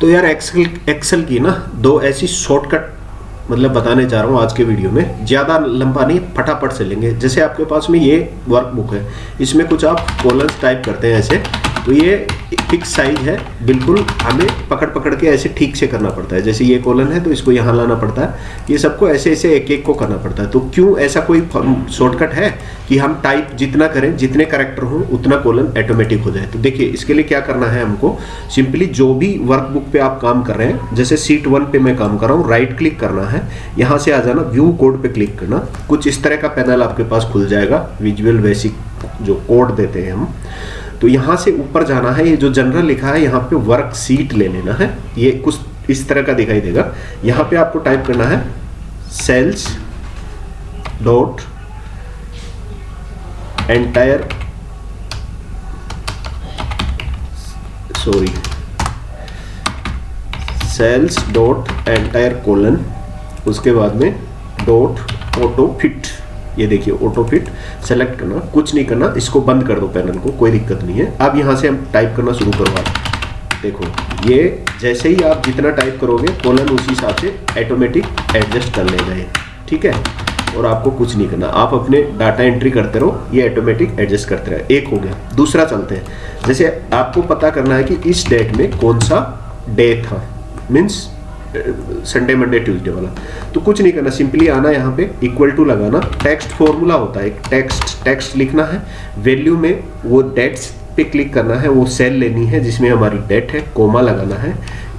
तो यार Excel Excel की ना दो ऐसी शॉर्टकट मतलब बताने जा रहा हूँ आज के वीडियो में। ज़्यादा लंबा नहीं, फटाफट से लेंगे। जैसे आपके पास में ये वर्कबुक है, इसमें कुछ आप कॉलम्स टाइप करते हैं ऐसे। तो ये फिक्स साइज़ है, बिल्कुल हमें पकड़ पकड़ के ऐसे ठीक से करना पड़ता है। जैसे ये कॉलन है तो इसको यहाँ लाना पड़ता है। ये सबको ऐसे ऐसे एक एक को करना पड़ता है। तो क्यों ऐसा कोई शॉर्टकट है कि हम टाइप जितना करें, जितने करेक्टर हों, उतना कॉलन ऑटोमेटिक हो जाए? तो देखिए, इसके लिए क्या करना है हमको? सिंपली जो भी वर्कबुक पे आप काम कर रहे हैं, जैसे सीट वन पे मैं काम कर रहा हूँ राइट क्लिक करना है। यहाँ से आ जाना व्यू कोड पे क्लिक करना। कुछ इस तरह का पैनल आपके पास खुल जाएगा। विजुअल बेसिक जो कोड देते हैं हम। तो यहाँ से ऊपर जाना है, ये जो जनरल लिखा है, यहाँ पे वर्क सीट ले लेना है। ये कुछ इस तरह का दिखाई देगा। यहाँ पे आपको टाइप करना है sales dot entire sorry sales dot entire colon उसके बाद में डॉट ऑटो फिट ये देखिए ऑटो फिट सेलेक्ट करना, कुछ नहीं करना, इसको बंद कर दो पैनल को, कोई दिक्कत नहीं है। अब यहाँ से हम टाइप करना शुरू करवा देखो, ये जैसे ही आप जितना टाइप करोगे कोलन उसी हिसाब से ऑटोमेटिक एडजस्ट कर लेगा ये। ठीक है? और आपको कुछ नहीं करना। आप अपने डाटा एंट्री करते रहो, ये ऑटोमेटिक एडजस्ट करते रहे। एक हो गया। दूसरा चलते हैं। जैसे आपको पता करना है कि इस डेट में कौन सा डे था। मीन्स संडे मंडे ट्यूसडे वाला। तो कुछ नहीं करना सिंपली आना यहाँ पे इक्वल टू लगाना। टेक्स्ट फॉर्मूला होता है, एक टेक्स्ट टेक्स्ट लिखना है। वैल्यू में वो डेट्स पे क्लिक करना है, वो सेल लेनी है, जिसमें हमारी डेट है कोमा लगाना है।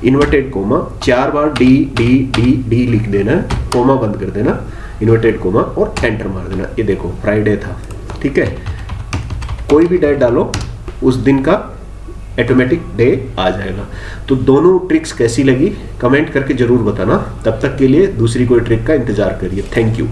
इन्वर्टेड कोमा चार बार डी डी डी डी लिख देना है कोमा बंद कर देना इन्वर्टेड कोमा और एंटर मार देना। ये देखो फ्राइडे था, ठीक है? कोई भी डेट डालो, उस दिन का ऑटोमेटिक डे आ जाएगा। तो दोनों ट्रिक्स कैसी लगी? कमेंट करके ज़रूर बताना। तब तक के लिए दूसरी कोई ट्रिक का इंतज़ार करिए। Thank you